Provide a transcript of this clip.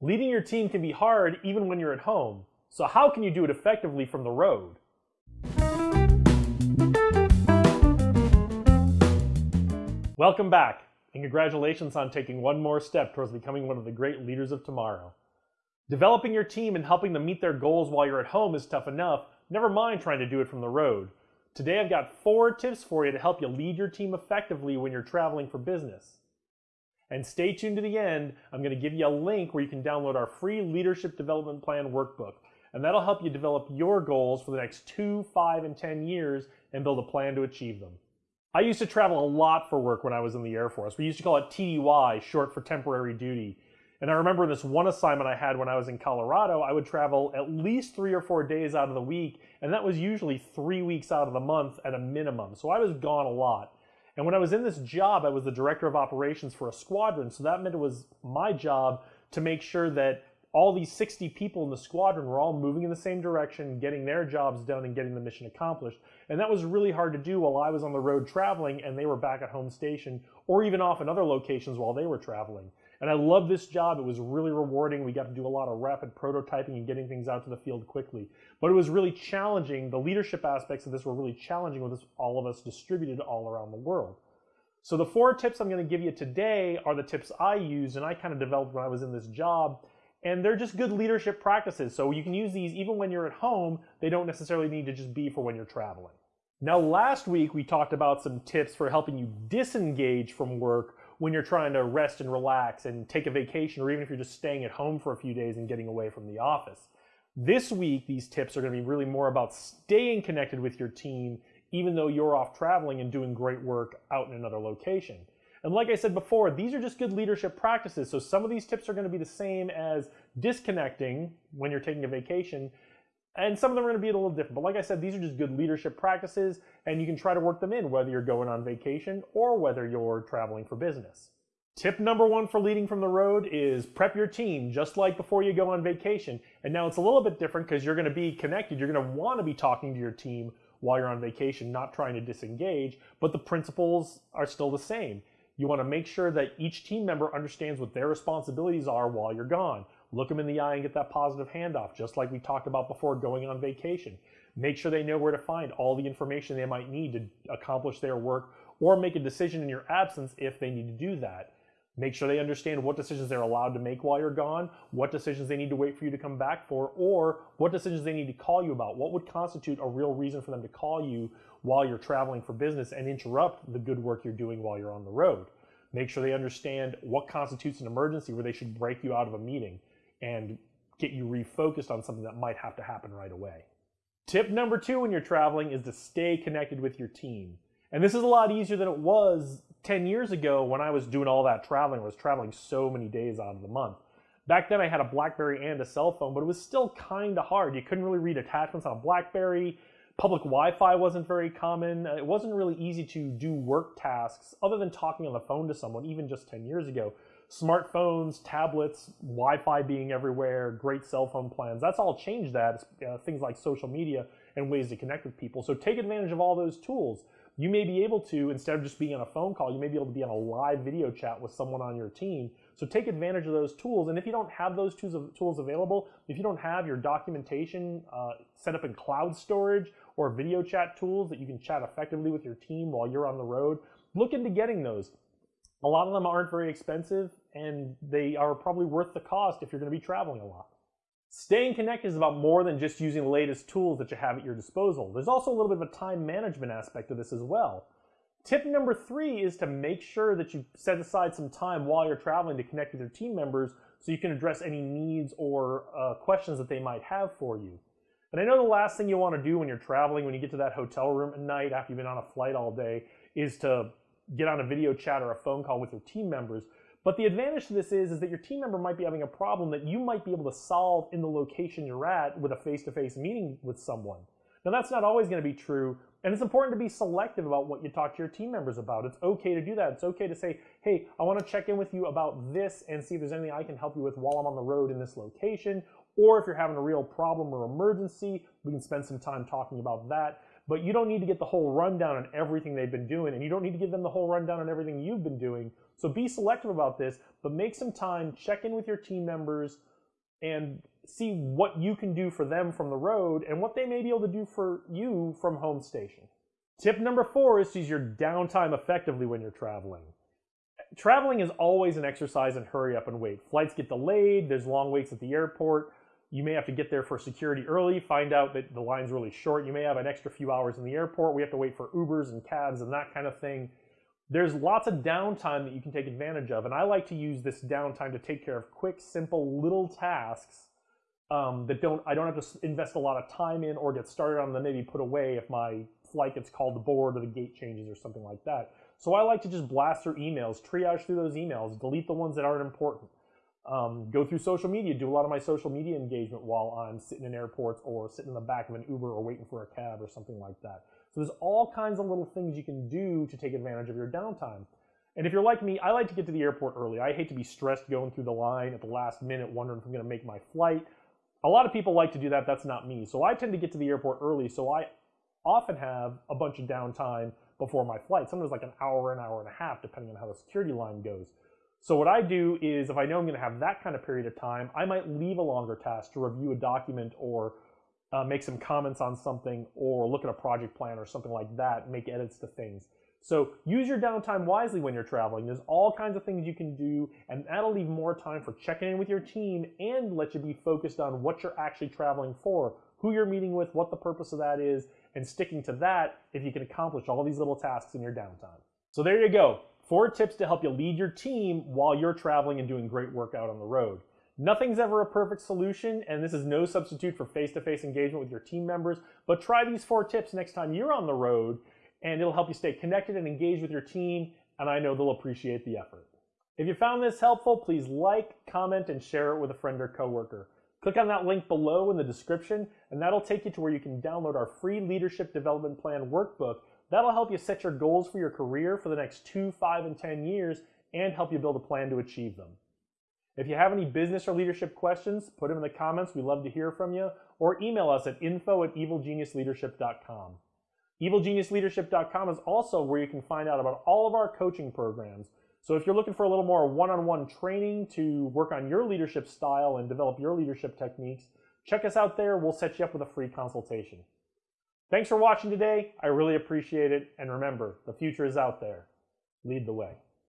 Leading your team can be hard even when you're at home. So how can you do it effectively from the road? Welcome back, and congratulations on taking one more step towards becoming one of the great leaders of tomorrow. Developing your team and helping them meet their goals while you're at home is tough enough, never mind trying to do it from the road. Today I've got four tips for you to help you lead your team effectively when you're traveling for business. And stay tuned to the end. I'm going to give you a link where you can download our free Leadership Development Plan workbook. And that'll help you develop your goals for the next two, five, and 10 years and build a plan to achieve them. I used to travel a lot for work when I was in the Air Force. We used to call it TDY, short for temporary duty. And I remember this one assignment I had when I was in Colorado, I would travel at least three or four days out of the week, and that was usually three weeks out of the month at a minimum. So I was gone a lot. And when I was in this job, I was the director of operations for a squadron. So that meant it was my job to make sure that all these 60 people in the squadron were all moving in the same direction, getting their jobs done and getting the mission accomplished. And that was really hard to do while I was on the road traveling and they were back at home station or even off in other locations while they were traveling. And I loved this job. It was really rewarding. We got to do a lot of rapid prototyping and getting things out to the field quickly. But it was really challenging. The leadership aspects of this were really challenging with all of us distributed all around the world. So the four tips I'm going to give you today are the tips I used and I kind of developed when I was in this job. And they're just good leadership practices. So you can use these even when you're at home. They don't necessarily need to just be for when you're traveling. Now, last week we talked about some tips for helping you disengage from work when you're trying to rest and relax and take a vacation, or even if you're just staying at home for a few days and getting away from the office. This week, these tips are going to be really more about staying connected with your team, even though you're off traveling and doing great work out in another location. And like I said before, these are just good leadership practices. So some of these tips are going to be the same as disconnecting when you're taking a vacation, and some of them are going to be a little different. But like I said, these are just good leadership practices, and you can try to work them in whether you're going on vacation or whether you're traveling for business. Tip number one for leading from the road is prep your team just like before you go on vacation. And now it's a little bit different because you're going to be connected. You're going to want to be talking to your team while you're on vacation, not trying to disengage, but the principles are still the same. You want to make sure that each team member understands what their responsibilities are while you're gone look them in the eye and get that positive handoff, just like we talked about before going on vacation. Make sure they know where to find all the information they might need to accomplish their work or make a decision in your absence if they need to do that. Make sure they understand what decisions they're allowed to make while you're gone, what decisions they need to wait for you to come back for, or what decisions they need to call you about. What would constitute a real reason for them to call you while you're traveling for business and interrupt the good work you're doing while you're on the road. Make sure they understand what constitutes an emergency where they should break you out of a meeting and get you refocused on something that might have to happen right away. Tip number two when you're traveling is to stay connected with your team. And this is a lot easier than it was 10 years ago when I was doing all that traveling. I was traveling so many days out of the month. Back then I had a Blackberry and a cell phone, but it was still kind of hard. You couldn't really read attachments on a Blackberry. Public Wi-Fi wasn't very common. It wasn't really easy to do work tasks other than talking on the phone to someone even just 10 years ago smartphones, tablets, Wi-Fi being everywhere, great cell phone plans. That's all changed that. Uh, things like social media and ways to connect with people. So take advantage of all those tools. You may be able to, instead of just being on a phone call, you may be able to be on a live video chat with someone on your team. So take advantage of those tools. And if you don't have those tools available, if you don't have your documentation uh, set up in cloud storage or video chat tools that you can chat effectively with your team while you're on the road, look into getting those. A lot of them aren't very expensive and they are probably worth the cost if you're going to be traveling a lot. Staying connected is about more than just using the latest tools that you have at your disposal. There's also a little bit of a time management aspect of this as well. Tip number three is to make sure that you set aside some time while you're traveling to connect with your team members so you can address any needs or uh, questions that they might have for you. And I know the last thing you want to do when you're traveling, when you get to that hotel room at night after you've been on a flight all day, is to get on a video chat or a phone call with your team members. But the advantage to this is, is that your team member might be having a problem that you might be able to solve in the location you're at with a face-to-face meeting with someone. Now that's not always going to be true, and it's important to be selective about what you talk to your team members about. It's okay to do that. It's okay to say, hey, I want to check in with you about this and see if there's anything I can help you with while I'm on the road in this location. Or if you're having a real problem or emergency, we can spend some time talking about that. But you don't need to get the whole rundown on everything they've been doing, and you don't need to give them the whole rundown on everything you've been doing. So be selective about this, but make some time, check in with your team members, and see what you can do for them from the road and what they may be able to do for you from home station. Tip number four is to use your downtime effectively when you're traveling. Traveling is always an exercise in hurry up and wait. Flights get delayed, there's long waits at the airport. You may have to get there for security early, find out that the line's really short. You may have an extra few hours in the airport. We have to wait for Ubers and cabs and that kind of thing. There's lots of downtime that you can take advantage of, and I like to use this downtime to take care of quick, simple, little tasks um, that don't I don't have to invest a lot of time in or get started on them. Maybe put away if my flight gets called aboard or the gate changes or something like that. So I like to just blast through emails, triage through those emails, delete the ones that aren't important. Um, go through social media, do a lot of my social media engagement while I'm sitting in airports or sitting in the back of an Uber or waiting for a cab or something like that. So there's all kinds of little things you can do to take advantage of your downtime. And if you're like me, I like to get to the airport early. I hate to be stressed going through the line at the last minute, wondering if I'm going to make my flight. A lot of people like to do that. That's not me. So I tend to get to the airport early. So I often have a bunch of downtime before my flight. Sometimes like an hour, an hour and a half, depending on how the security line goes. So what I do is if I know I'm going to have that kind of period of time, I might leave a longer task to review a document or uh, make some comments on something or look at a project plan or something like that, make edits to things. So use your downtime wisely when you're traveling. There's all kinds of things you can do, and that'll leave more time for checking in with your team and let you be focused on what you're actually traveling for, who you're meeting with, what the purpose of that is, and sticking to that if you can accomplish all these little tasks in your downtime. So there you go. Four tips to help you lead your team while you're traveling and doing great work out on the road. Nothing's ever a perfect solution, and this is no substitute for face-to-face engagement with your team members, but try these four tips next time you're on the road, and it'll help you stay connected and engaged with your team, and I know they'll appreciate the effort. If you found this helpful, please like, comment, and share it with a friend or coworker. Click on that link below in the description, and that'll take you to where you can download our free Leadership Development Plan workbook That'll help you set your goals for your career for the next two, five, and 10 years and help you build a plan to achieve them. If you have any business or leadership questions, put them in the comments. We'd love to hear from you. Or email us at info at evilgeniusleadership.com. Evilgeniusleadership.com is also where you can find out about all of our coaching programs. So if you're looking for a little more one-on-one training to work on your leadership style and develop your leadership techniques, check us out there. We'll set you up with a free consultation. Thanks for watching today. I really appreciate it. And remember, the future is out there. Lead the way.